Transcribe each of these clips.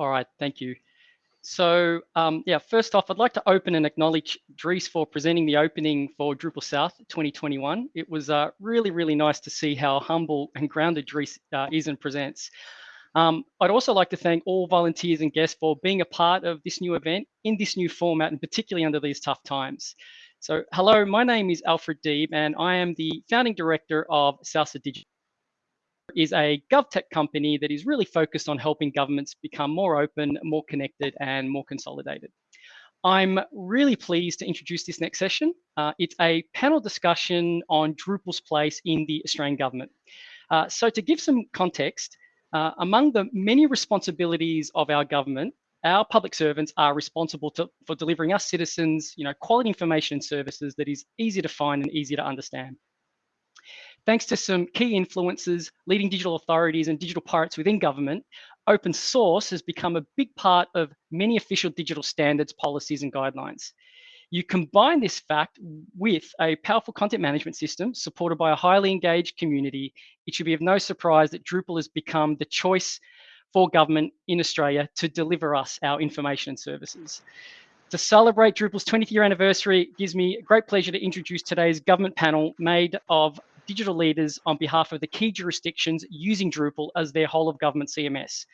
All right, thank you. So um, yeah, first off, I'd like to open and acknowledge Dries for presenting the opening for Drupal South 2021. It was uh, really, really nice to see how humble and grounded Dries uh, is and presents. Um, I'd also like to thank all volunteers and guests for being a part of this new event in this new format, and particularly under these tough times. So hello, my name is Alfred Deeb, and I am the founding director of Salsa Digital is a GovTech company that is really focused on helping governments become more open, more connected, and more consolidated. I'm really pleased to introduce this next session. Uh, it's a panel discussion on Drupal's place in the Australian government. Uh, so to give some context, uh, among the many responsibilities of our government, our public servants are responsible to, for delivering us citizens, you know, quality information and services that is easy to find and easy to understand. Thanks to some key influences, leading digital authorities and digital pirates within government, open source has become a big part of many official digital standards, policies and guidelines. You combine this fact with a powerful content management system supported by a highly engaged community, it should be of no surprise that Drupal has become the choice for government in Australia to deliver us our information and services. To celebrate Drupal's 20th year anniversary, it gives me great pleasure to introduce today's government panel made of digital leaders on behalf of the key jurisdictions using Drupal as their whole of government CMS.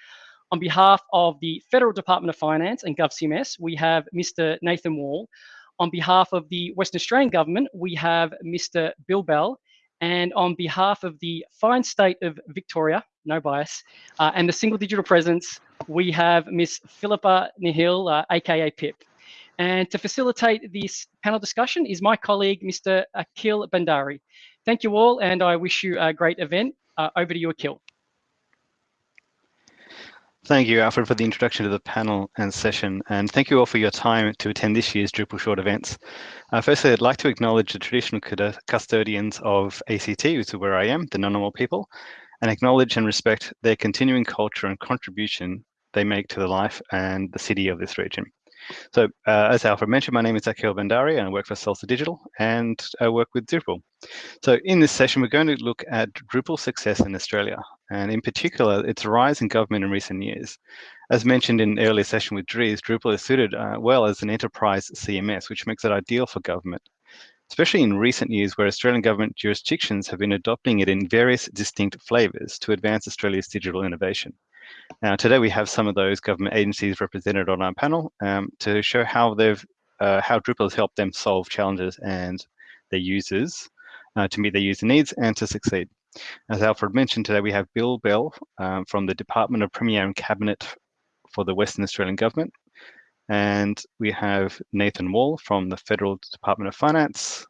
On behalf of the Federal Department of Finance and GovCMS, we have Mr. Nathan Wall. On behalf of the Western Australian Government, we have Mr. Bill Bell. And on behalf of the fine state of Victoria, no bias, uh, and the single digital presence, we have Miss Philippa Nihil, uh, aka Pip. And to facilitate this panel discussion is my colleague, Mr. Akhil Bhandari. Thank you all, and I wish you a great event. Uh, over to you, Akhil. Thank you, Alfred, for the introduction to the panel and session, and thank you all for your time to attend this year's Drupal South events. Uh, firstly, I'd like to acknowledge the traditional custodians of ACT, which is where I am, the Ngunnawal people, and acknowledge and respect their continuing culture and contribution they make to the life and the city of this region. So uh, as Alfred mentioned, my name is Akhil Bhandari and I work for Salsa Digital and I work with Drupal. So in this session, we're going to look at Drupal success in Australia and in particular, its rise in government in recent years. As mentioned in earlier session with Dries, Drupal is suited uh, well as an enterprise CMS, which makes it ideal for government especially in recent years where Australian government jurisdictions have been adopting it in various distinct flavours to advance Australia's digital innovation. Now, today we have some of those government agencies represented on our panel um, to show how they've uh, how Drupal has helped them solve challenges and their users uh, to meet their user needs and to succeed. As Alfred mentioned today, we have Bill Bell um, from the Department of Premier and Cabinet for the Western Australian Government. And we have Nathan Wall from the Federal Department of Finance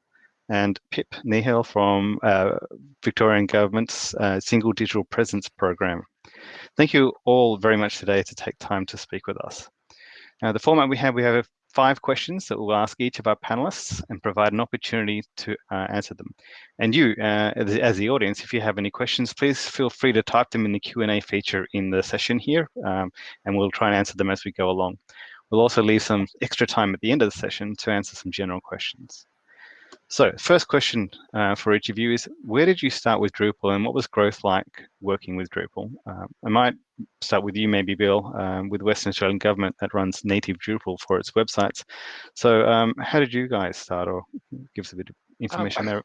and Pip Nihil from uh, Victorian Government's uh, Single Digital Presence Program. Thank you all very much today to take time to speak with us. Now, the format we have, we have five questions that we'll ask each of our panelists and provide an opportunity to uh, answer them. And you, uh, as, as, the audience, if you have any questions, please feel free to type them in the Q&A feature in the session here, um, and we'll try and answer them as we go along. We'll also leave some extra time at the end of the session to answer some general questions. So first question uh, for each of you is, where did you start with Drupal and what was growth like working with Drupal? Um, I might start with you maybe, Bill, um, with Western Australian Government that runs native Drupal for its websites. So um, how did you guys start or give us a bit of information um, there?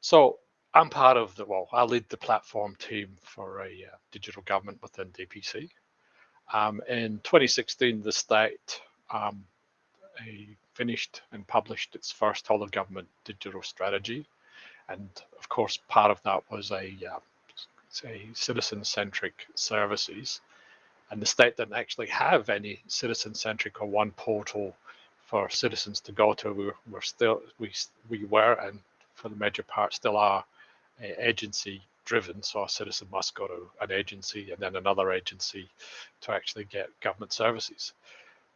So I'm part of the, well, I lead the platform team for a uh, digital government within DPC. Um, in 2016, the state um, finished and published its first whole of government digital strategy. And of course, part of that was a, uh, a citizen-centric services. And the state didn't actually have any citizen-centric or one portal for citizens to go to. We were, still, we, we were, and for the major part still are, agency driven. So a citizen must go to an agency and then another agency to actually get government services.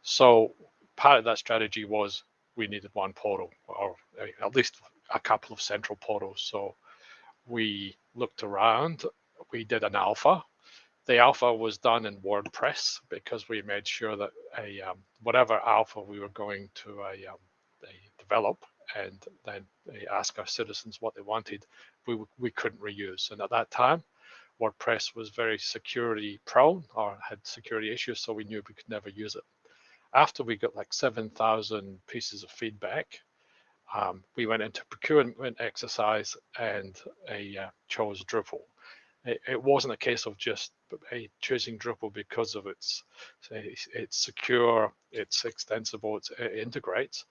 So part of that strategy was we needed one portal or at least a couple of central portals. So we looked around, we did an alpha. The alpha was done in WordPress because we made sure that a um, whatever alpha we were going to a, um, a develop and then ask our citizens what they wanted, we, we couldn't reuse. And at that time, WordPress was very security prone or had security issues, so we knew we could never use it. After we got like 7,000 pieces of feedback, um, we went into procurement exercise and uh, chose Drupal. It, it, wasn't a case of just choosing Drupal because of its it's secure, it's extensible, it's, it integrates,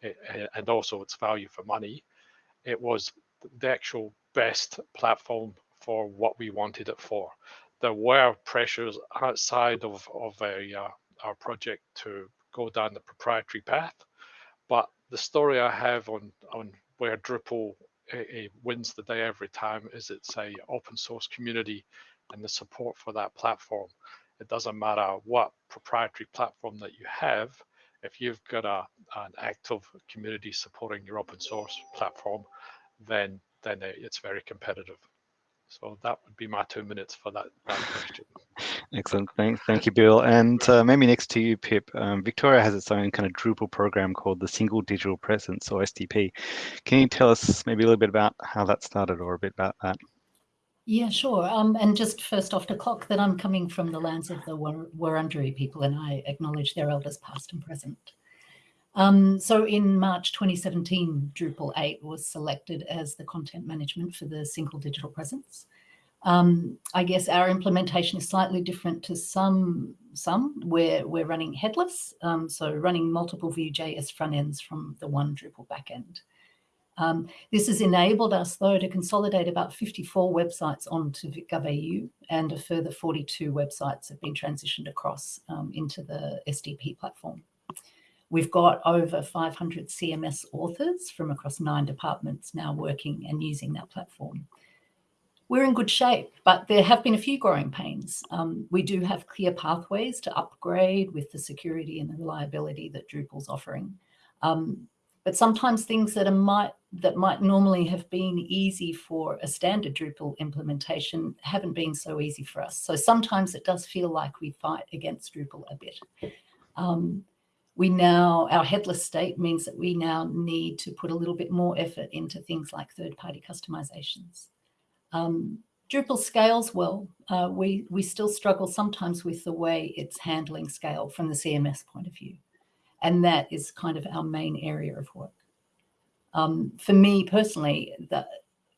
it, and also its value for money. It was the actual best platform for what we wanted it for. There were pressures outside of, of a, uh, our project to go down the proprietary path, but the story I have on, on where Drupal it wins the day every time is it's a open source community and the support for that platform. It doesn't matter what proprietary platform that you have, if you've got a, an active community supporting your open source platform, then then eh, it's very competitive. So that would be my two minutes for that, that question. Excellent. Thank, thank you, Bill. And uh, maybe next to you, Pip, um, Victoria has its own kind of Drupal program called the Single Digital Presence or SDP. Can you tell us maybe a little bit about how that started or a bit about that? Yeah, sure. Um, and just first off the clock that I'm coming from the lands of the Wurundjeri people and I acknowledge their elders past and present. Um, so in March 2017, Drupal 8 was selected as the content management for the single digital presence. Um, I guess our implementation is slightly different to some, some where we're running headless, um, so running multiple Vue.js front ends from the one Drupal backend. Um, this has enabled us, though, to consolidate about 54 websites onto GovAU and a further 42 websites have been transitioned across um, into the SDP platform. We've got over 500 CMS authors from across nine departments now working and using that platform. We're in good shape, but there have been a few growing pains. Um, we do have clear pathways to upgrade with the security and the reliability that Drupal's offering. Um, but sometimes things that might that might normally have been easy for a standard Drupal implementation haven't been so easy for us. So sometimes it does feel like we fight against Drupal a bit. Um, we now, our headless state means that we now need to put a little bit more effort into things like third-party customizations. Um, Drupal scales well. Uh, we, we still struggle sometimes with the way it's handling scale from the CMS point of view. And that is kind of our main area of work. Um, for me personally, that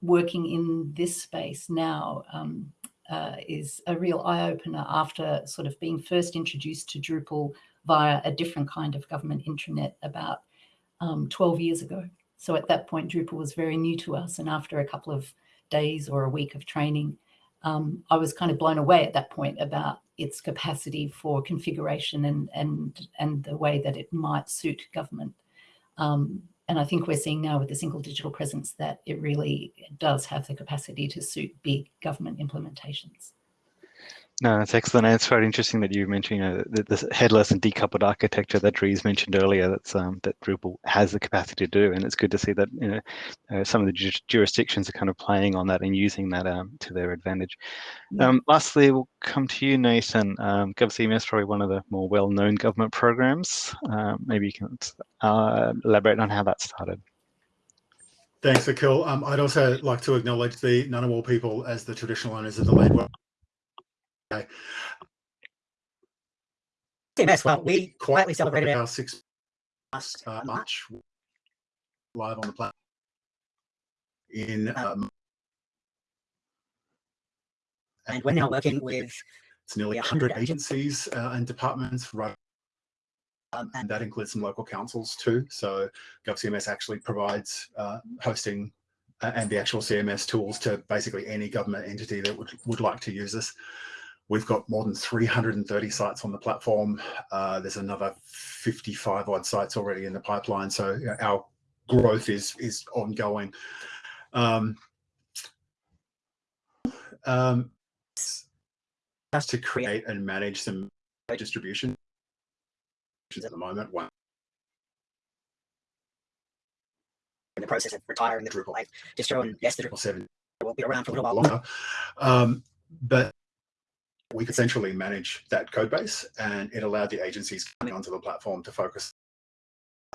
working in this space now um, uh, is a real eye-opener after sort of being first introduced to Drupal via a different kind of government intranet about um, 12 years ago. So at that point, Drupal was very new to us. And after a couple of days or a week of training, um, I was kind of blown away at that point about its capacity for configuration and, and, and the way that it might suit government. Um, and I think we're seeing now with the single digital presence that it really does have the capacity to suit big government implementations. No, that's excellent. And it's very interesting that you mentioned you know, the, the, headless and decoupled architecture that Dries mentioned earlier. That's um, that Drupal has the capacity to do, and it's good to see that you know uh, some of the ju jurisdictions are kind of playing on that and using that um, to their advantage. Yeah. Um, lastly, we'll come to you, Nathan. Um, GovCMS is probably one of the more well-known government programs. Um, maybe you can uh, elaborate on how that started. Thanks, Akhil. Um, I'd also like to acknowledge the Ngunnawal people as the traditional owners of the land. Okay. CMS, well, we quietly celebrated our six last uh, March live on the platform in um, and we're now working with it's nearly 100 agencies uh, and departments right um, and that includes some local councils too so GovCMS actually provides uh, hosting uh, and the actual CMS tools to basically any government entity that would, would like to use this. We've got more than 330 sites on the platform. Uh, there's another 55 odd sites already in the pipeline. So you know, our growth is is ongoing. Um, um, to create and manage some distribution at the moment. One in the process of retiring the Drupal 8 distro, and yes, the Drupal 7 will be around for a little while longer. Um, but we could centrally manage that code base and it allowed the agencies coming onto the platform to focus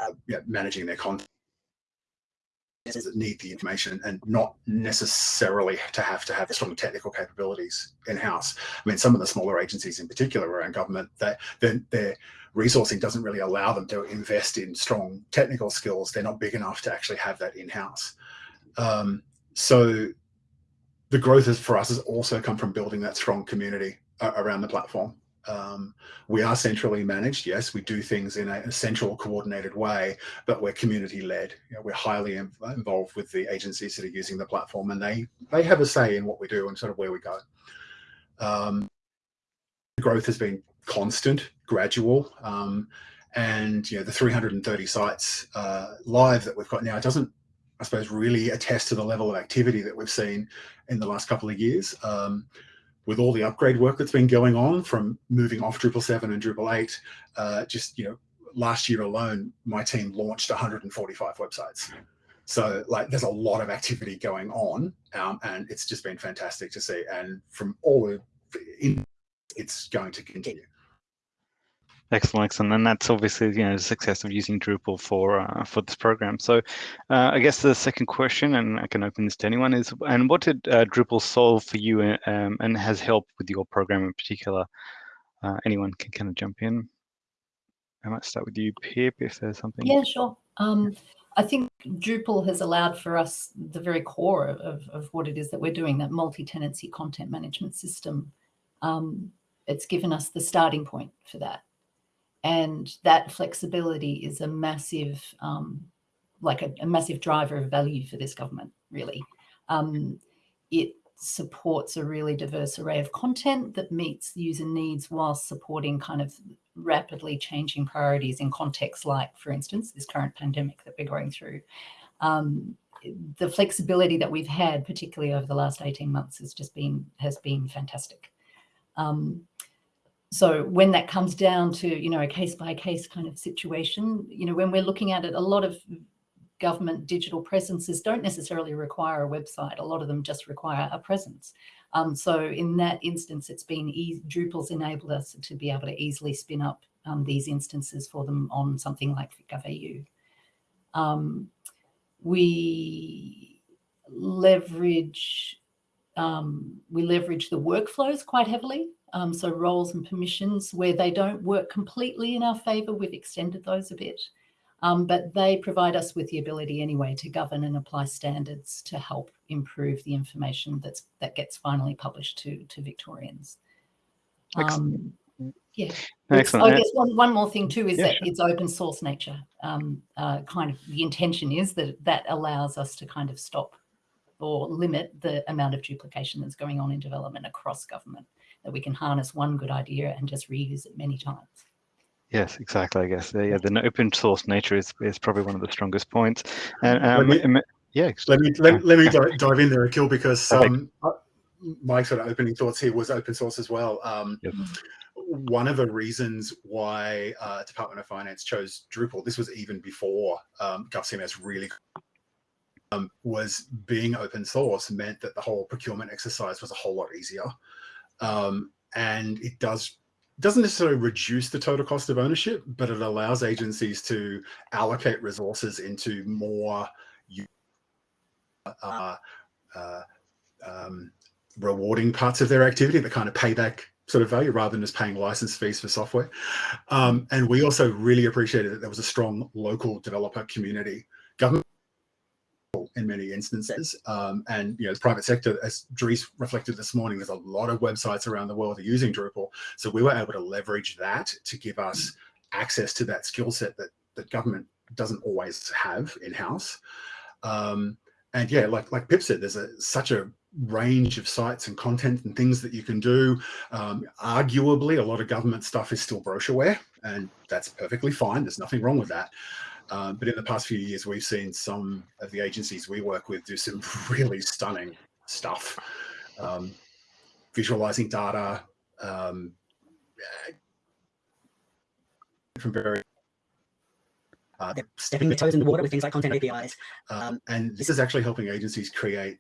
uh, yeah, managing their content that need the information and not necessarily to have to have strong technical capabilities in-house. I mean, some of the smaller agencies in particular around government, that their, their resourcing doesn't really allow them to invest in strong technical skills. They're not big enough to actually have that in-house. Um, so the growth is, for us has also come from building that strong community around the platform. Um, we are centrally managed. Yes, we do things in a, central coordinated way, but we're community led. You know, we're highly involved with the agencies that are using the platform and they, they have a say in what we do and sort of where we go. Um, growth has been constant, gradual, um, and you know the 330 sites uh, live that we've got now doesn't, I suppose, really attest to the level of activity that we've seen in the last couple of years. Um, with all the upgrade work that's been going on from moving off Drupal 7 and Drupal 8, uh, just, you know, last year alone, my team launched 145 websites. So like there's a lot of activity going on um, and it's just been fantastic to see. And from all the, it's going to continue. Excellent, excellent, and that's obviously you know the success of using Drupal for uh, for this program. So, uh, I guess the second question, and I can open this to anyone, is and what did uh, Drupal solve for you, um, and has helped with your program in particular? Uh, anyone can kind of jump in. I might start with you, Pip, if there's something. Yeah, sure. Um, I think Drupal has allowed for us the very core of, of what it is that we're doing, that multi-tenancy content management system. Um, it's given us the starting point for that and that flexibility is a massive, um, like a, a, massive driver of value for this government, really. Um, it supports a really diverse array of content that meets user needs while supporting kind of rapidly changing priorities in contexts like, for instance, this current pandemic that we're going through. Um, the flexibility that we've had, particularly over the last 18 months, has just been has been fantastic. Um, so when that comes down to, you know, a case by case kind of situation, you know, when we're looking at it, a lot of government digital presences don't necessarily require a website. A lot of them just require a presence. Um, so in that instance, it's been easy, Drupal's enabled us to be able to easily spin up um, these instances for them on something like GovAU. Um, we leverage um, we leverage the workflows quite heavily um, so roles and permissions where they don't work completely in our favor, we've extended those a bit. Um, but they provide us with the ability anyway to govern and apply standards to help improve the information that's that gets finally published to, to Victorians. Um, yeah, Excellent. I guess one, one more thing too is yeah, that sure. it's open source nature. Um, uh, kind of the intention is that that allows us to kind of stop or limit the amount of duplication that's going on in development across government that we can harness one good idea and just reuse it many times. Yes, exactly. I guess yeah, the open source nature is, is probably one of the strongest points. And um, let me, yeah, let me let, let me dive in there, Akhil, because um, my sort of opening thoughts here was open source as well. Um, yep. One of the reasons why uh, Department of Finance chose Drupal, this was even before um, GovCMS really um, was being open source meant that the whole procurement exercise was a whole lot easier um, and it does doesn't necessarily reduce the total cost of ownership, but it allows agencies to allocate resources into more uh, uh, um, rewarding parts of their activity, the kind of payback sort of value rather than just paying license fees for software. Um, and we also really appreciated that there was a strong local developer community. Government in many instances. Um, and you know, the private sector, as Dries reflected this morning, there's a lot of websites around the world that are using Drupal. So we were able to leverage that to give us access to that skill set that, that government doesn't always have in-house. Um, and yeah, like like Pip said, there's a, such a range of sites and content and things that you can do. Um, arguably, a lot of government stuff is still brochureware, and that's perfectly fine. There's nothing wrong with that. Um, but in the past few years, we've seen some of the agencies we work with do some really stunning stuff. Um, visualizing data um, from very uh, stepping the toes in the water with things like content APIs. Um, and this is actually helping agencies create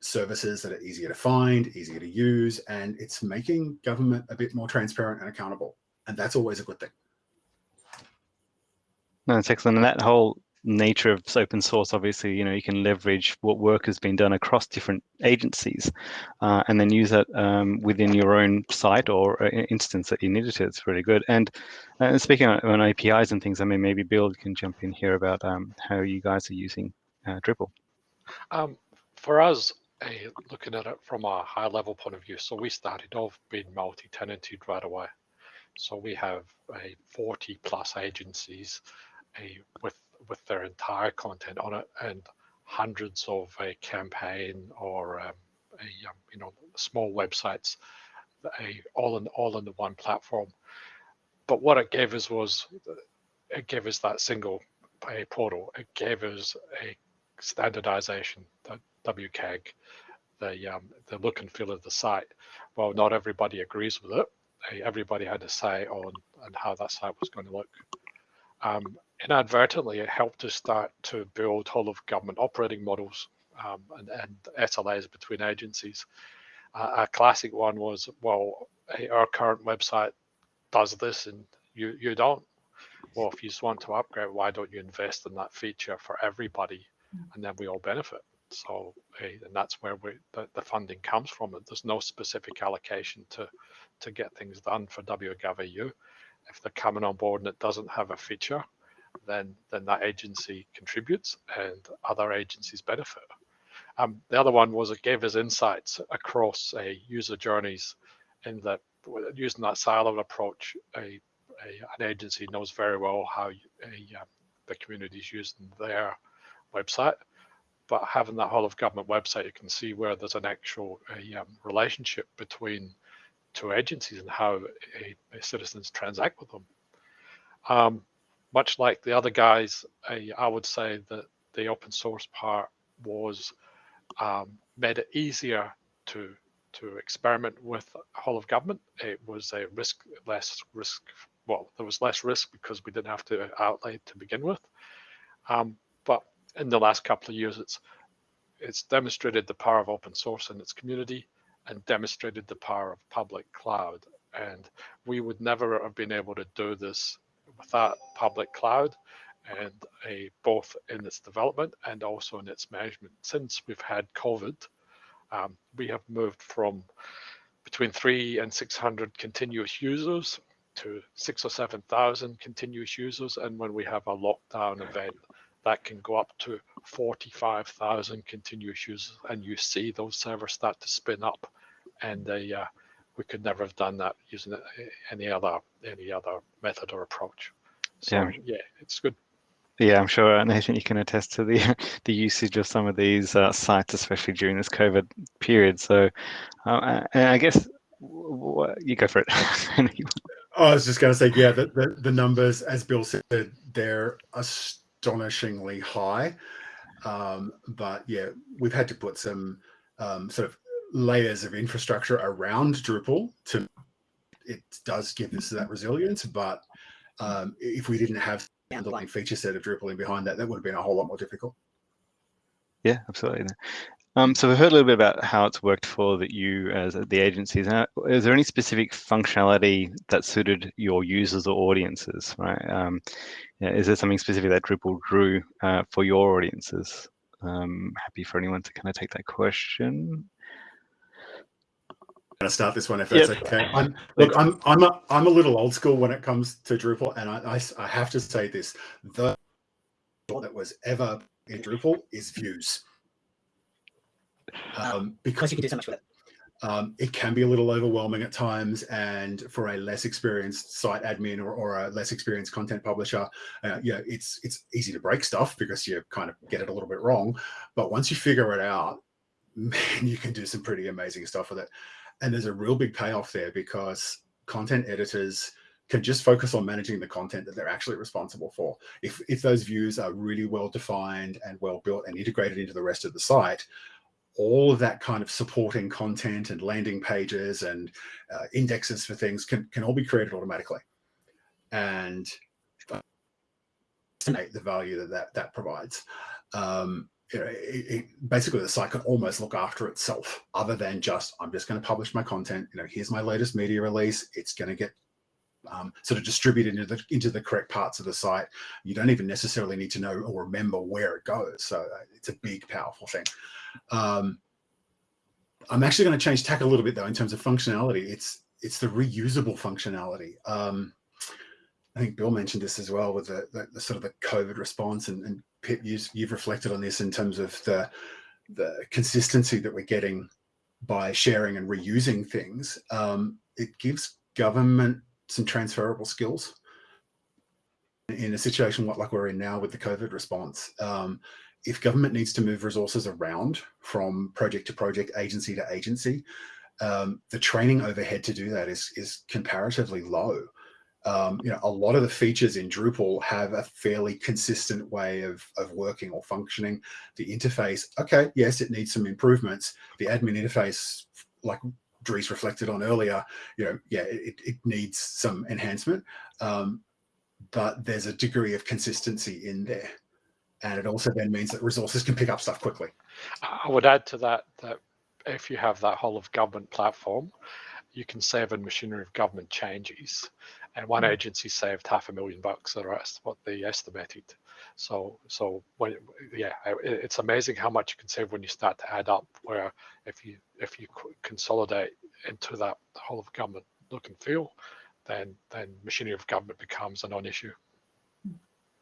services that are easier to find, easier to use, and it's making government a bit more transparent and accountable. And that's always a good thing. No, excellent. And that whole nature of open source, obviously, you know, you can leverage what work has been done across different agencies uh, and then use that um, within your own site or uh, instance that you needed to. It's really good. And, uh, speaking on, on, APIs and things, I mean, maybe Bill can jump in here about um, how you guys are using uh, Drupal. Um, for us, looking at it from a high level point of view, so we started off being multi-tenanted right away. So we have a 40 plus agencies with with their entire content on it and hundreds of a campaign or um, a um, you know small websites a, all in all in the one platform. But what it gave us was it gave us that single a portal. It gave us a standardization the WCAG the um, the look and feel of the site. Well not everybody agrees with it. Everybody had a say on on how that site was going to look. Um, inadvertently, it helped us start to build whole of government operating models um, and, and, SLAs between agencies. Uh, a classic one was, well, hey, our current website does this and you, you don't. Well, if you just want to upgrade, why don't you invest in that feature for everybody hmm. and then we all benefit? So, hey, and that's where we, the, the funding comes from. There's no specific allocation to, to get things done for WGovEU. If they're coming on board and it doesn't have a feature, then then that agency contributes and other agencies benefit. Um, the other one was it gave us insights across a user journeys in that using that siloed approach, a, a an agency knows very well how a, um, the community is using their website, but having that whole of government website, you can see where there's an actual um, relationship between two agencies and how citizens transact with them. Um, much like the other guys, I, I would say that the open source part was um, made it easier to to experiment with whole of government. It was a risk less risk. Well, there was less risk because we didn't have to outlay to begin with. Um, but in the last couple of years, it's it's demonstrated the power of open source in its community and demonstrated the power of public cloud. And we would never have been able to do this without public cloud and a both in its development and also in its management. Since we've had COVID, um, we have moved from between three and 600 continuous users to six or 7,000 continuous users. And when we have a lockdown event, that can go up to 45,000 continuous users. And you see those servers start to spin up and they, uh, we could never have done that using any other any other method or approach. So yeah, yeah it's good. Yeah, I'm sure Nathan, you can attest to the the usage of some of these uh, sites, especially during this COVID period. So, uh, I guess you go for it. I was just going to say, yeah, the, the, the numbers, as Bill said, they're astonishingly high. Um, but yeah, we've had to put some um, sort of layers of infrastructure around Drupal to it does give us that resilience. But um, if we didn't have the underlying feature set of Drupal in behind that, that would have been a whole lot more difficult. Yeah, absolutely. Um, so we've heard a little bit about how it's worked for that you as the agencies. Now, is there any specific functionality that suited your users or audiences? Right? Um, yeah, is there something specific that Drupal drew uh, for your audiences? Um, happy for anyone to kind of take that question going to start this one if that's yep. okay. I'm, look, I'm I'm a, I'm a little old school when it comes to Drupal, and I, I, I have to say this: the that was ever in Drupal is views, um, because you can do so much with it. Um, it can be a little overwhelming at times, and for a less experienced site admin or, or a less experienced content publisher, uh, yeah, it's it's easy to break stuff because you kind of get it a little bit wrong. But once you figure it out, man, you can do some pretty amazing stuff with it. And there's a real big payoff there because content editors can just focus on managing the content that they're actually responsible for. If, if those views are really well defined and well built and integrated into the rest of the site, all of that kind of supporting content and landing pages and uh, indexes for things can, can all be created automatically. And the value that that, that provides. Um, you know, it, it, basically the site can almost look after itself other than just, I'm just going to publish my content. You know, here's my latest media release. It's going to get um, sort of distributed into the, into the correct parts of the site. You don't even necessarily need to know or remember where it goes. So uh, it's a big, powerful thing. Um, I'm actually going to change tack a little bit though in terms of functionality. It's it's the reusable functionality. Um, I think Bill mentioned this as well with the, the, the sort of the COVID response and, and Pip, you, you've reflected on this in terms of the the consistency that we're getting by sharing and reusing things. Um, it gives government some transferable skills in a situation like we're in now with the COVID response. Um, if government needs to move resources around from project to project, agency to agency, um, the training overhead to do that is, is comparatively low. Um, you know, a lot of the features in Drupal have a fairly consistent way of, of working or functioning. The interface, okay, yes, it needs some improvements. The admin interface, like Dries reflected on earlier, you know, yeah, it, it needs some enhancement, um, but there's a degree of consistency in there. And it also then means that resources can pick up stuff quickly. I would add to that that if you have that whole of government platform, you can save in machinery of government changes. And one mm. agency saved half a million bucks, the rest what they estimated. So, so when, yeah, it's amazing how much you can save when you start to add up. Where if you if you consolidate into that whole of government look and feel, then then machinery of government becomes a non-issue.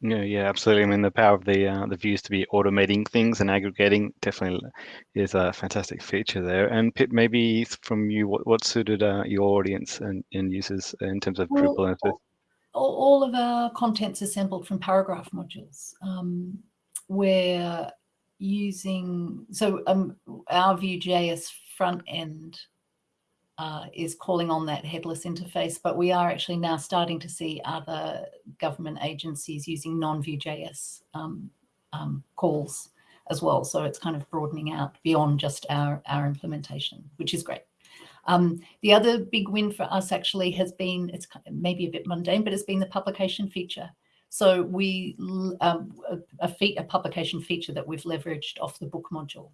Yeah, yeah, absolutely. I mean, the power of the uh, the views to be automating things and aggregating definitely is a fantastic feature there. And Pip, maybe from you, what, what suited uh, your audience and, and users in terms of well, Drupal? And all, all of our content's assembled from paragraph modules. Um, we're using, so um, our Vue.js front end uh, is calling on that headless interface, but we are actually now starting to see other government agencies using non-Vue.js um, um, calls as well. So it's kind of broadening out beyond just our, our implementation, which is great. Um, the other big win for us actually has been, it's maybe a bit mundane, but it's been the publication feature. So we, um, a, a, a publication feature that we've leveraged off the book module.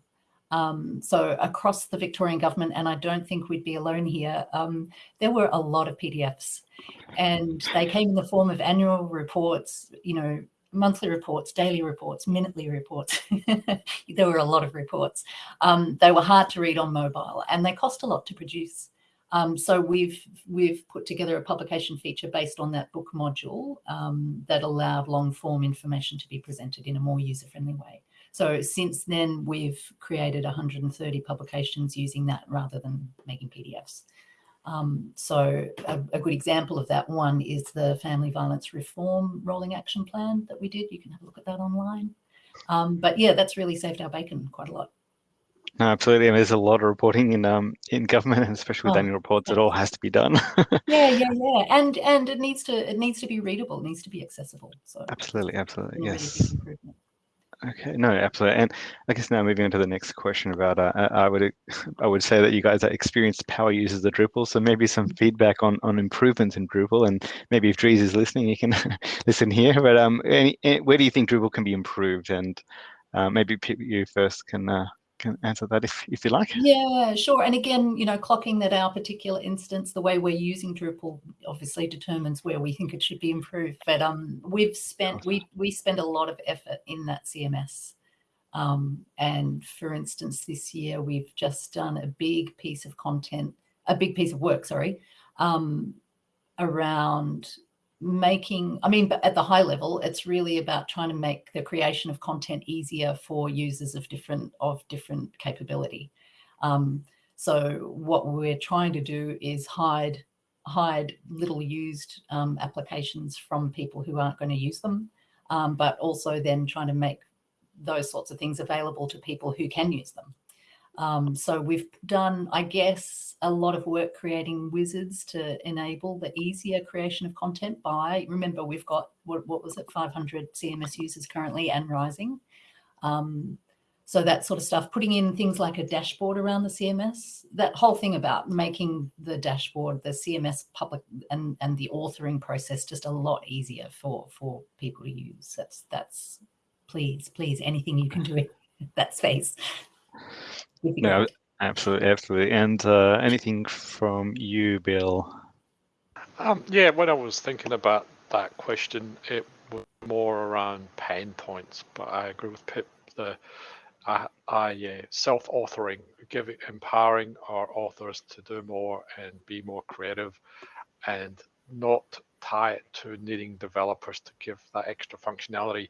Um, so across the Victorian government, and I don't think we'd be alone here, um, there were a lot of PDFs and they came in the form of annual reports, you know, monthly reports, daily reports, minutely reports. there were a lot of reports. Um, they were hard to read on mobile and they cost a lot to produce. Um, so we've we've put together a publication feature based on that book module um, that allowed long form information to be presented in a more user-friendly way. So since then, we've created 130 publications using that rather than making PDFs. Um, so a, a, good example of that one is the Family Violence Reform Rolling Action Plan that we did. You can have a look at that online. Um, but yeah, that's really saved our bacon quite a lot. No, absolutely. Mean, there's a lot of reporting in um in government, and especially with oh, annual reports. It all has to be done. yeah, yeah, yeah, and and it needs to it needs to be readable. It needs to be accessible. So absolutely, absolutely, yes. Okay, no, absolutely. And I guess now moving on to the next question about, uh, I would I would say that you guys are experienced power users of Drupal, so maybe some feedback on on improvements in Drupal, and maybe if Dries is listening, you can listen here. But um, any, any, where do you think Drupal can be improved? And uh, maybe you first can uh, can answer that if, if you like. Yeah, sure. And again, you know, clocking that our particular instance, the way we're using Drupal obviously determines where we think it should be improved. But um, we've spent, we, we spend a lot of effort in that CMS. Um, and for instance, this year we've just done a big piece of content, a big piece of work, sorry, um, around making, I mean, but at the high level, it's really about trying to make the creation of content easier for users of different of different capability. Um, so what we're trying to do is hide hide little used um, applications from people who aren't going to use them, um, but also then trying to make those sorts of things available to people who can use them. Um, so we've done, I guess, a lot of work creating wizards to enable the easier creation of content by, remember, we've got, what, what was it, 500 CMS users currently and rising. Um, so that sort of stuff, putting in things like a dashboard around the CMS, that whole thing about making the dashboard, the CMS public and, and the authoring process just a lot easier for, for people to use. That's, that's please, please, anything you can do in that space. No, absolutely, absolutely. And uh, anything from you, Bill? Um, yeah, when I was thinking about that question, it was more around pain points, but I agree with Pip. The I, I uh, self-authoring, giving, empowering our authors to do more and be more creative, and not tie it to needing developers to give that extra functionality.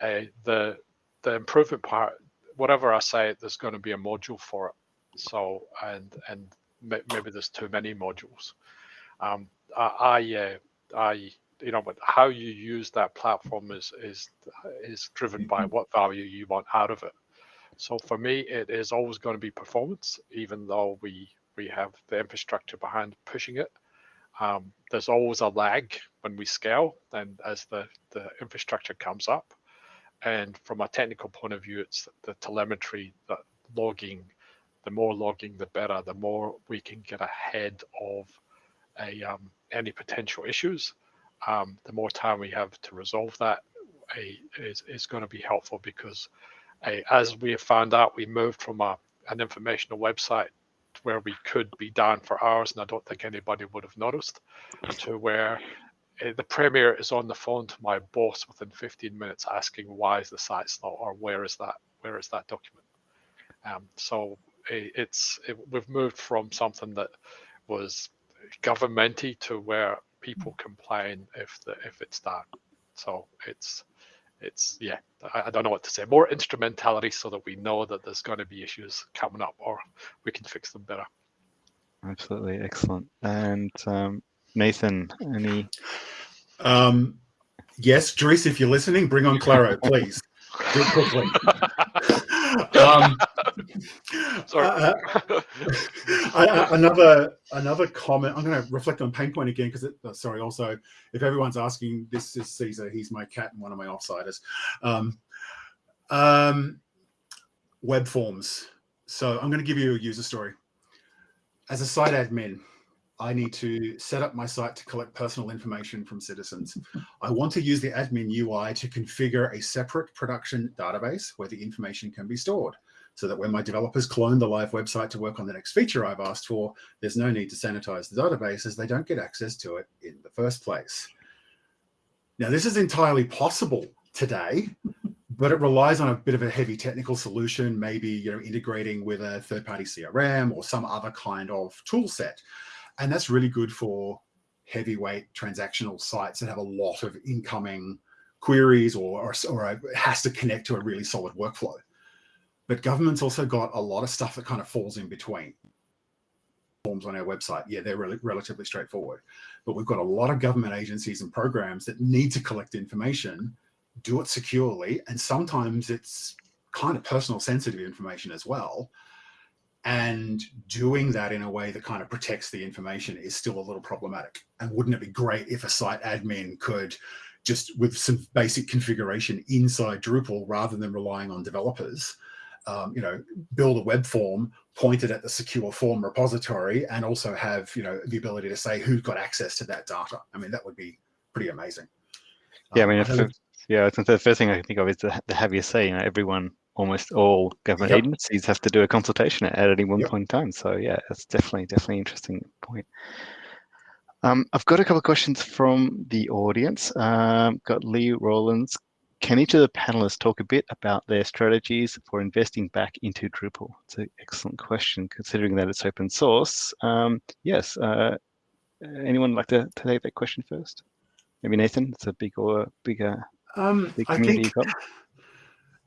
Uh, the the improvement part, whatever I say, there's going to be a module for it. So and and maybe there's too many modules. Um, I I, uh, I you know, but how you use that platform is is is driven by mm-hmm. what value you want out of it. So for me, it is always going to be performance, even though we we have the infrastructure behind pushing it. Um, there's always a lag when we scale, and as the the infrastructure comes up, and from a technical point of view, it's the telemetry, the logging. The more logging, the better. The more we can get ahead of a um, any potential issues um, the more time we have to resolve that a, is, is going to be helpful because a, as we have found out, we moved from a, an informational website where we could be down for hours, and I don't think anybody would have noticed, to where the premier is on the phone to my boss within 15 minutes asking why is the site slow or where is that where is that document um, so it, it's it, we've moved from something that was governmenty to where people complain if the if it's that. So it's it's yeah, I, I, don't know what to say. More instrumentality so that we know that there's going to be issues coming up, or we can fix them better. Absolutely excellent. And um, Nathan, any? Um, yes, Dries, if you're listening, bring on Claro, please. Do it quickly. um, Sorry. Uh, uh another another comment. I'm going to reflect on pain point again because oh, sorry. Also, if everyone's asking, this is Caesar. He's my cat and one of my offsiders. Um, um, web forms. So I'm going to give you a user story. As a site admin, I need to set up my site to collect personal information from citizens. I want to use the admin UI to configure a separate production database where the information can be stored so that when my developers clone the live website to work on the next feature I've asked for, there's no need to sanitize the database as they don't get access to it in the first place. Now, this is entirely possible today, but it relies on a bit of a heavy technical solution, maybe you know integrating with a third-party CRM or some other kind of tool set. And that's really good for heavyweight transactional sites that have a lot of incoming queries or, or, or has to connect to a really solid workflow. But government's also got a lot of stuff that kind of falls in between. Forms on our website, yeah, they're really relatively straightforward. But we've got a lot of government agencies and programs that need to collect information, do it securely, and sometimes it's kind of personal sensitive information as well and doing that in a way that kind of protects the information is still a little problematic. And wouldn't it be great if a site admin could just with some basic configuration inside Drupal rather than relying on developers, um, you know, build a web form pointed at the secure form repository and also have, you know, the ability to say who's got access to that data. I mean, that would be pretty amazing. Yeah, I mean, um, I yeah, I think the first thing I can think of is the, the heaviest say, you know, everyone almost all government yep. agencies have to do a consultation at, any one yep. point in time. So yeah, it's definitely definitely interesting point. Um, I've got a couple of questions from the audience. Um, got Lee Rollins. Can each of the panelists talk a bit about their strategies for investing back into Drupal? It's an excellent question, considering that it's open source. Um, yes. Uh, anyone like to, to, take that question first? Maybe Nathan. It's a big or bigger. Um, big I think.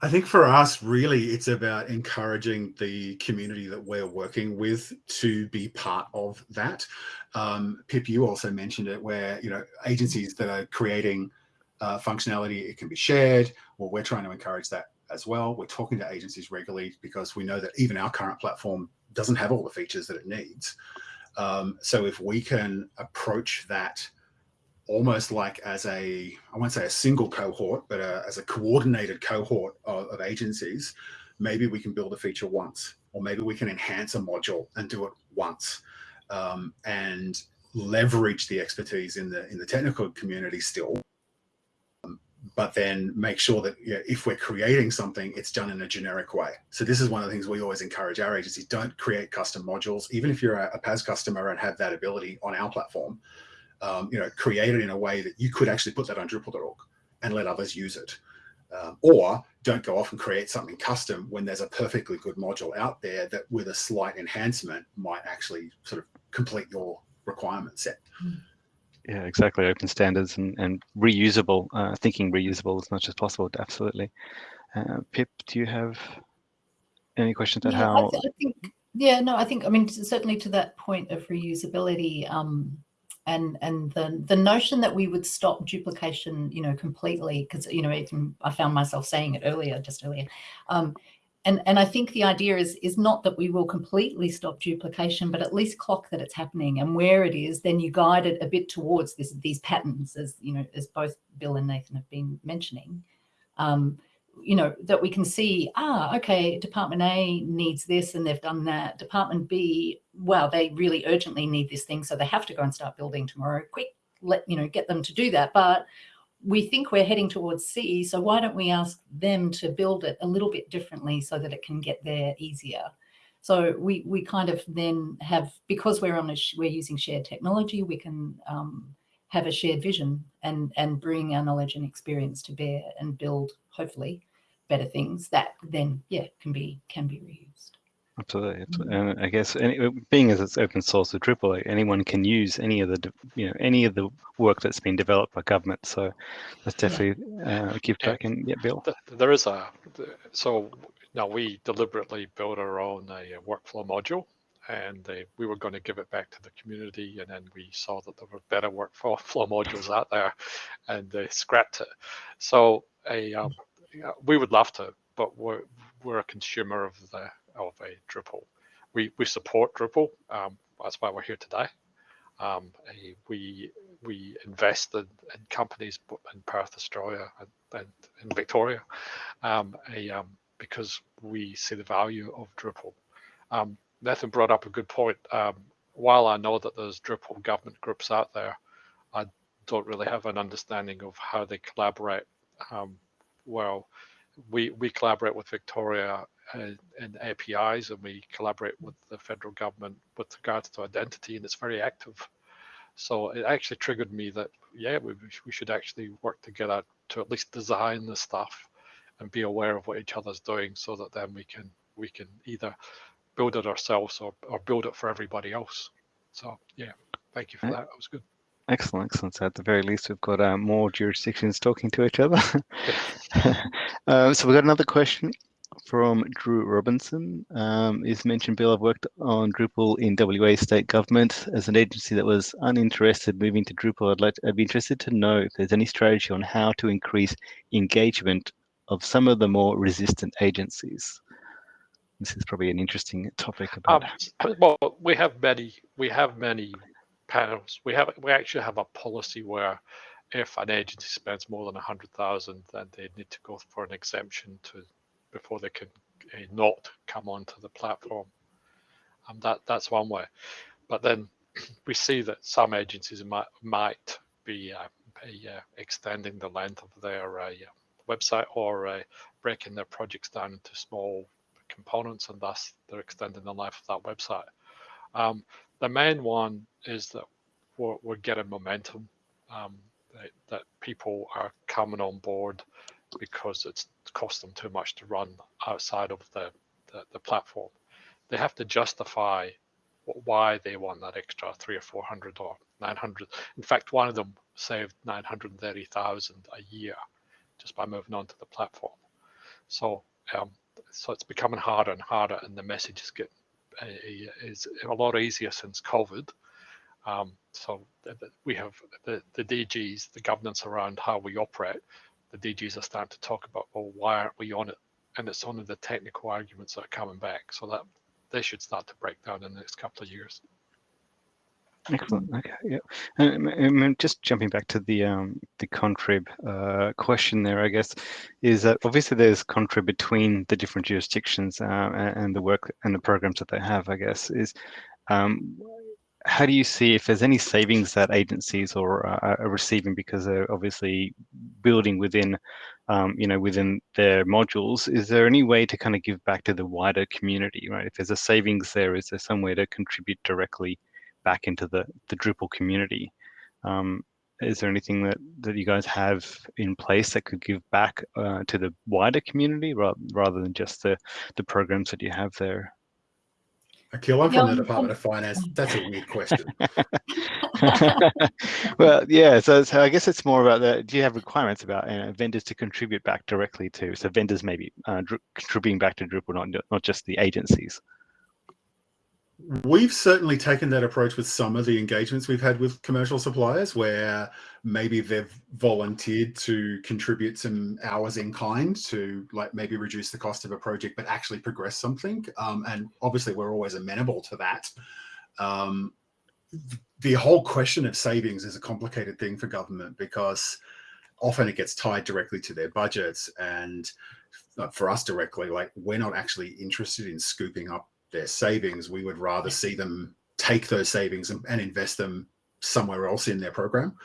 I think for us, really, it's about encouraging the community that we're working with to be part of that. Um, Pip, you also mentioned it, where you know agencies that are creating uh, functionality, it can be shared. Well, we're trying to encourage that as well. We're talking to agencies regularly because we know that even our current platform doesn't have all the features that it needs. Um, so if we can approach that almost like as a, I won't say a single cohort, but a, as a coordinated cohort of, of, agencies, maybe we can build a feature once, or maybe we can enhance a module and do it once, um, and leverage the expertise in the in the technical community still, um, but then make sure that you know, if we're creating something, it's done in a generic way. So this is one of the things we always encourage our agencies: don't create custom modules, even if you're a, a PaaS customer and have that ability on our platform um, you know, create it in a way that you could actually put that on Drupal.org and let others use it. Um, or don't go off and create something custom when there's a perfectly good module out there that with a slight enhancement might actually sort of complete your requirement set. Yeah, exactly. Open standards and, and reusable, uh, thinking reusable as much as possible. Absolutely. Uh, Pip, do you have any questions about Yeah, I how? th- I think, yeah, no, I think, I mean, certainly to that point of reusability, um, and and the the notion that we would stop duplication, you know, completely, because you know, even I found myself saying it earlier, just earlier, um, and and I think the idea is is not that we will completely stop duplication, but at least clock that it's happening, and where it is, then you guide it a bit towards this these patterns, as you know, as both Bill and Nathan have been mentioning. Um, you know, that we can see, ah, okay, Department A needs this and they've done that. Department B, wow, they really urgently need this thing. So they have to go and start building tomorrow. Quick, let, you know, get them to do that. But we think we're heading towards C. So why don't we ask them to build it a little bit differently so that it can get there easier? So we, we kind of then have, because we're on a, we're using shared technology, we can um, have a shared vision and, and bring our knowledge and experience to bear and build hopefully better things that then yeah can be can be reused Absolutely, absolutely. and I guess any, being as it's open source with Drupal, like anyone can use any of the you know any of the work that's been developed by government. So let's definitely uh, give Yeah. back and yeah, Bill. There is a, so now we deliberately built our own uh, workflow module and uh, we were going to give it back to the community and then we saw that there were better workflow modules out there and they scrapped it. So a, um, we would love to, but we're, we're a consumer of the of a Drupal. We, we support Drupal. Um, that's why we're here today. Um, we we invest in, in companies in Perth, Australia, and, and in Victoria, um, a, um, because we see the value of Drupal. Um, Nathan brought up a good point. Um, while I know that there's Drupal government groups out there, I don't really have an understanding of how they collaborate. Um, well, we we collaborate with Victoria in, in APIs, and we collaborate with the federal government with regards to identity, and it's very active. So it actually triggered me that yeah, we we should actually work together to at least design the stuff and be aware of what each other's doing, so that then we can we can either build it ourselves or, or build it for everybody else. So yeah, thank you for that. That was good. Excellent, excellent. So at the very least, we've got uh, more jurisdictions talking to each other. um, so we've got another question from Drew Robinson. Um, he's mentioned, Bill, I've worked on Drupal in WA state government as an agency that was uninterested moving to Drupal. I'd like, I'd be interested to know if there's any strategy on how to increase engagement of some of the more resistant agencies. This is probably an interesting topic about. Um, well, we have many. We have many panels. We have. We actually have a policy where, if an agency spends more than a hundred thousand, then they need to go for an exemption to before they can uh, not come onto the platform. And that that's one way. But then we see that some agencies might might be, uh, uh, extending the length of their uh, website or uh, breaking their projects down into small components and thus they're extending the life of that website. Um, the main one is that we're, we're getting momentum, um, that, that people are coming on board because it's cost them too much to run outside of the, the, the platform. They have to justify why they want that extra three or 400 or 900. In fact, one of them saved 930,000 a year just by moving on to the platform. So um, so it's becoming harder and harder, and the message is getting uh, is a lot easier since COVID. Um, so we have the, the DGs, the governance around how we operate. The DGs are starting to talk about, well, why aren't we on it? And it's only the technical arguments that are coming back. So that they should start to break down in the next couple of years. Excellent. Okay. Yeah. Um, um, just jumping back to the um, the contrib uh, question there, I guess, is that obviously there's contrib between the different jurisdictions uh, a- and the work and the programs that they have. I guess is um, how do you see if there's any savings that agencies or uh, are receiving because they're obviously building within, um, you know, within their modules? Is there any way to kind of give back to the wider community, right? If there's a savings there, is there some way to contribute directly? Back into the, the Drupal community. Um, is there anything that, that you guys have in place that could give back uh, to the wider community rather, rather than just the, the programs that you have there? Akhil, I'm from the Department of Finance. That's a weird question. well, yeah. So, so I guess it's more about the. Do you have requirements about you know, vendors to contribute back directly to? So vendors maybe uh, contributing back to Drupal, not not just the agencies. We've certainly taken that approach with some of the engagements we've had with commercial suppliers where maybe they've volunteered to contribute some hours in kind to like maybe reduce the cost of a project, but actually progress something. Um, and obviously we're always amenable to that. Um, the whole question of savings is a complicated thing for government because often it gets tied directly to their budgets and for us directly, like we're not actually interested in scooping up their savings. We would rather see them take those savings and, and invest them somewhere else in their program.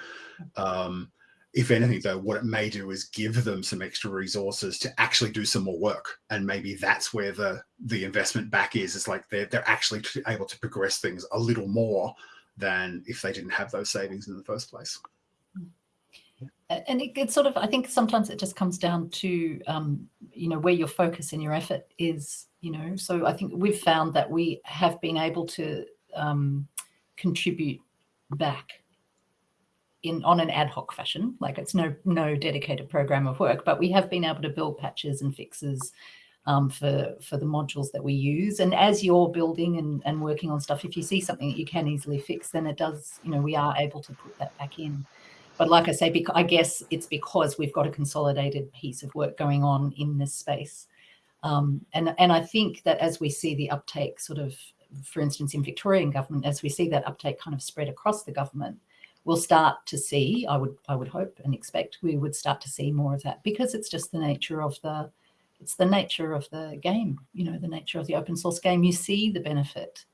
Um, if anything, though, what it may do is give them some extra resources to actually do some more work, and maybe that's where the the investment back is. It's like they're they're actually able to progress things a little more than if they didn't have those savings in the first place. And it, it's sort of, I think sometimes it just comes down to, um, you know, where your focus and your effort is, you know. So I think we've found that we have been able to um, contribute back in on an ad hoc fashion. Like it's no no dedicated program of work, but we have been able to build patches and fixes um, for for the modules that we use. And as you're building and, and working on stuff, if you see something that you can easily fix, then it does, you know, we are able to put that back in. But like I say, because I guess it's because we've got a consolidated piece of work going on in this space. Um, and, and I think that as we see the uptake sort of, for instance, in Victorian government, as we see that uptake kind of spread across the government, we'll start to see, I would, I would hope and expect we would start to see more of that because it's just the nature of the, it's the nature of the game, you know, the nature of the open source game. You see the benefit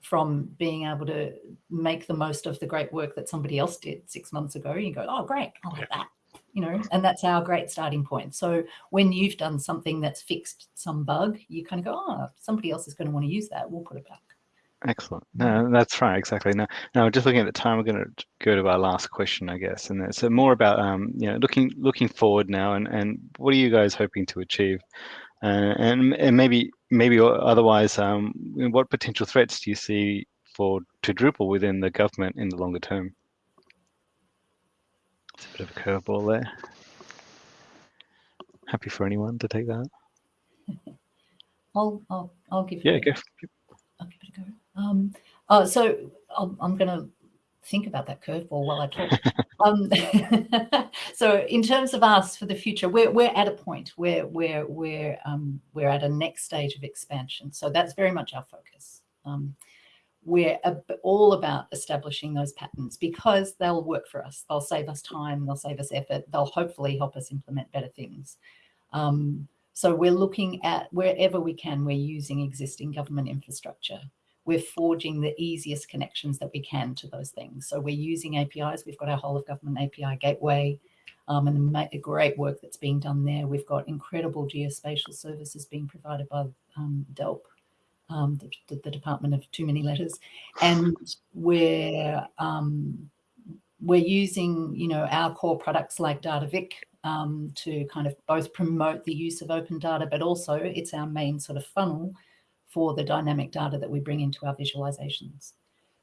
from being able to make the most of the great work that somebody else did six months ago. You go, oh, great, I like that, you know, and that's our great starting point. So when you've done something that's fixed some bug, you kind of go, oh, somebody else is going to want to use that. We'll put it back. Excellent. No, that's right. Exactly. Now, now, just looking at the time, we're going to go to our last question, I guess, and it's more about um, you know looking looking forward now, and and what are you guys hoping to achieve, uh, and and maybe maybe otherwise, um, what potential threats do you see for to Drupal within the government in the longer term? It's a bit of a curveball there. Happy for anyone to take that. I'll I'll I'll give. Yeah, it, go. I'll give it a go. Um, uh, so I'll, I'm going to think about that curveball while I talk. um, so in terms of us for the future, we're, we're at a point where we're, we're, um, we're at a next stage of expansion. So that's very much our focus. Um, we're all about establishing those patterns because they'll work for us. They'll save us time, they'll save us effort, they'll hopefully help us implement better things. Um, so we're looking at wherever we can, we're using existing government infrastructure we're forging the easiest connections that we can to those things. So we're using APIs. We've got our whole of government API gateway um, and the great work that's being done there. We've got incredible geospatial services being provided by um, DELP, um, the, the, Department of Too Many Letters. And we're, um, we're using, you know, our core products like DataVic um, to kind of both promote the use of open data, but also it's our main sort of funnel for the dynamic data that we bring into our visualizations.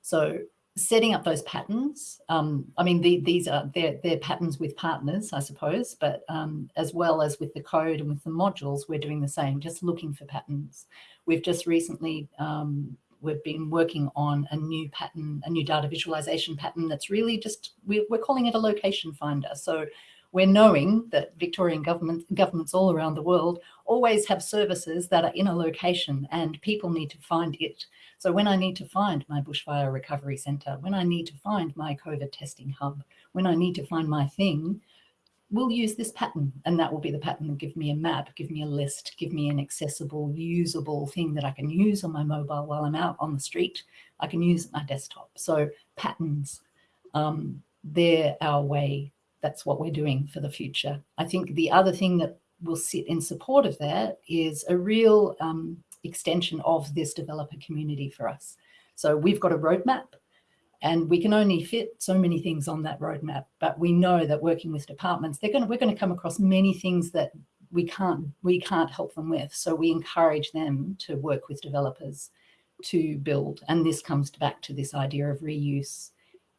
So setting up those patterns, um, I mean, the, these are, they're, patterns with partners, I suppose, but um, as well as with the code and with the modules, we're doing the same, just looking for patterns. We've just recently, um, we've been working on a new pattern, a new data visualization pattern that's really just, we're calling it a location finder. So we're knowing that Victorian government, governments all around the world always have services that are in a location and people need to find it. So when I need to find my bushfire recovery centre, when I need to find my COVID testing hub, when I need to find my thing, we'll use this pattern and that will be the pattern that give me a map, give me a list, give me an accessible, usable thing that I can use on my mobile while I'm out on the street. I can use my desktop. So patterns, um, they're our way that's what we're doing for the future. I think the other thing that will sit in support of that is a real um, extension of this developer community for us. So we've got a roadmap And we can only fit so many things on that roadmap, but we know that working with departments, they're going to, we're going to come across many things that we can't we can't help them with. So we encourage them to work with developers to build. And this comes back to this idea of reuse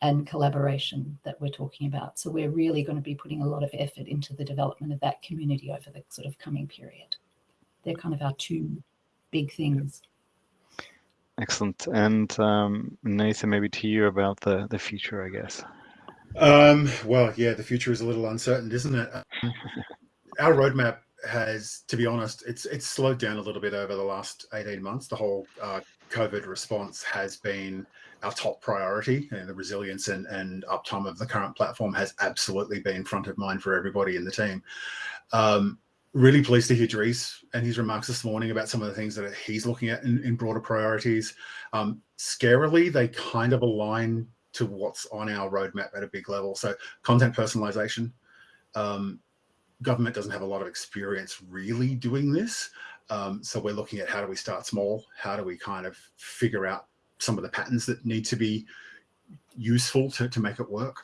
and collaboration that we're talking about. So we're really going to be putting a lot of effort into the development of that community over the sort of coming period. They're kind of our two big things. Excellent. And um, Nathan, maybe to you about the, the future, I guess. Um, well, yeah, the future is a little uncertain, isn't it? Our roadmap has, to be honest, it's it's slowed down a little bit over the last 18 months. The whole uh, COVID response has been our top priority and the resilience and, and uptime of the current platform has absolutely been front of mind for everybody in the team. Um, really pleased to hear Dries and his remarks this morning about some of the things that he's looking at in, in broader priorities. Um, scarily, they kind of align to what's on our roadmap at a big level. So content personalization, um, government doesn't have a lot of experience really doing this. Um, so we're looking at how do we start small? How do we kind of figure out some of the patterns that need to be useful to, to make it work?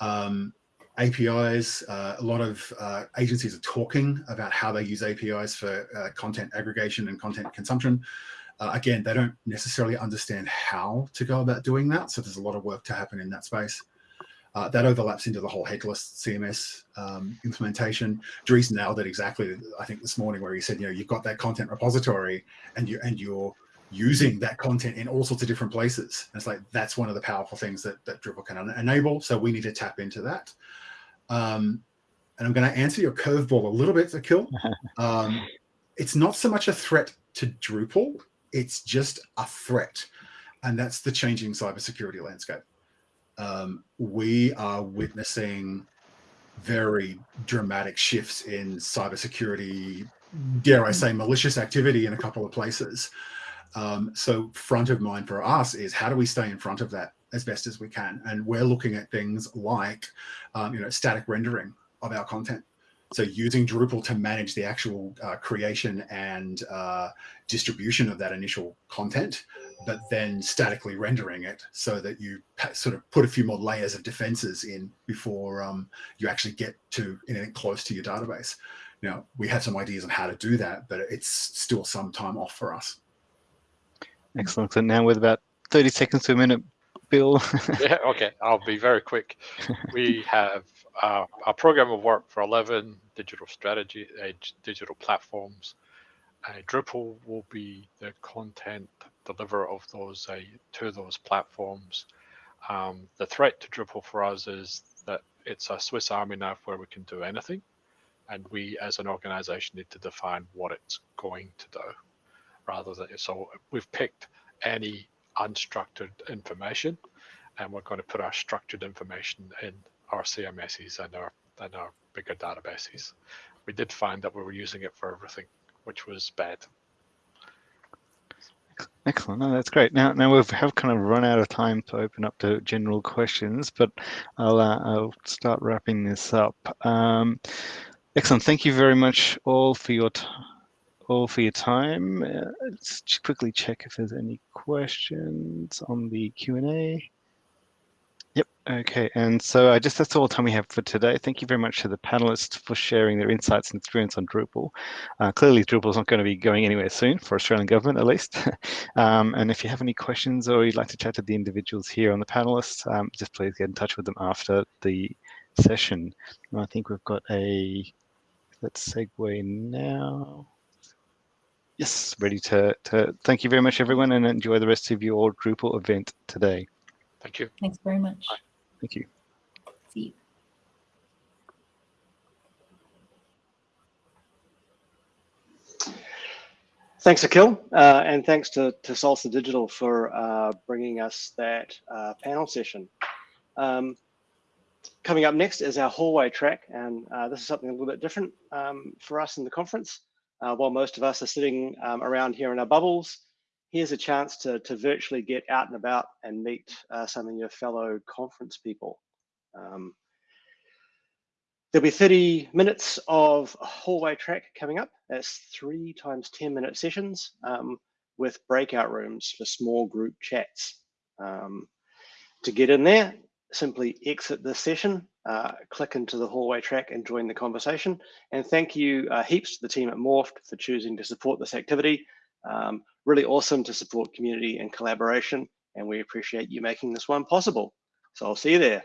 Um, APIs, uh, a lot of uh, agencies are talking about how they use APIs for uh, content aggregation and content consumption. Uh, again, they don't necessarily understand how to go about doing that. So there's a lot of work to happen in that space. Uh, that overlaps into the whole headless CMS um, implementation. Dries nailed it exactly, I think this morning where he said, you know, you've got that content repository and you and you're using that content in all sorts of different places. And it's like, that's one of the powerful things that, that Drupal can enable. So we need to tap into that. Um, and I'm going to answer your curveball a little bit, Akhil. Um, it's not so much a threat to Drupal, it's just a threat. And that's the changing cybersecurity landscape um, we are witnessing very dramatic shifts in cybersecurity, dare I say, malicious activity in a couple of places. Um, so front of mind for us is how do we stay in front of that as best as we can? And we're looking at things like, um, you know, static rendering of our content. So using Drupal to manage the actual uh, creation and uh, distribution of that initial content, but then statically rendering it so that you sort of put a few more layers of defenses in before um, you actually get to anything close to your database. Now, we have some ideas on how to do that, but it's still some time off for us. Excellent. So now with about 30 seconds to a minute, Bill. yeah, okay, I'll be very quick. We have uh, a program of work for 11 digital strategy, uh, digital platforms. Uh, Drupal will be the content deliverer of those uh, to those platforms. Um, the threat to Drupal for us is that it's a Swiss Army knife where we can do anything. And we as an organization need to define what it's going to do rather than, so we've picked any unstructured information and we're going to put our structured information in our CMSs and our and our bigger databases. We did find that we were using it for everything, which was bad. Excellent. No, that's great. Now, now we have kind of run out of time to open up to general questions, but I'll uh, I'll start wrapping this up. Um, excellent. Thank you very much all for your all for your time. Uh, let's quickly check if there's any questions on the Q and A. Yep. Okay. And so I just that's all the time we have for today. Thank you very much to the panelists for sharing their insights and experience on Drupal. Uh, clearly, Drupal is not going to be going anywhere soon for Australian government, at least. um, and if you have any questions or you'd like to chat to the individuals here on the panelists, um, just please get in touch with them after the session. And I think we've got a, let's segue now. Yes, ready to, to thank you very much, everyone, and enjoy the rest of your Drupal event today. Thank you. Thanks very much. Bye. Thank you. See you. Thanks, Akhil, uh, and thanks to, to Salsa Digital for uh, bringing us that uh, panel session. Um, coming up next is our hallway track, and uh, this is something a little bit different um, for us in the conference. Uh, while most of us are sitting um, around here in our bubbles, here's a chance to, to virtually get out and about and meet uh, some of your fellow conference people. Um, there'll be 30 minutes of hallway track coming up. That's three times 10 minute sessions um, with breakout rooms for small group chats. Um, To get in there, simply exit this session, uh, click into the hallway track and join the conversation. And thank you uh, heaps to the team at Morpht for choosing to support this activity. Um, really awesome to support community and collaboration, and we appreciate you making this one possible. So I'll see you there.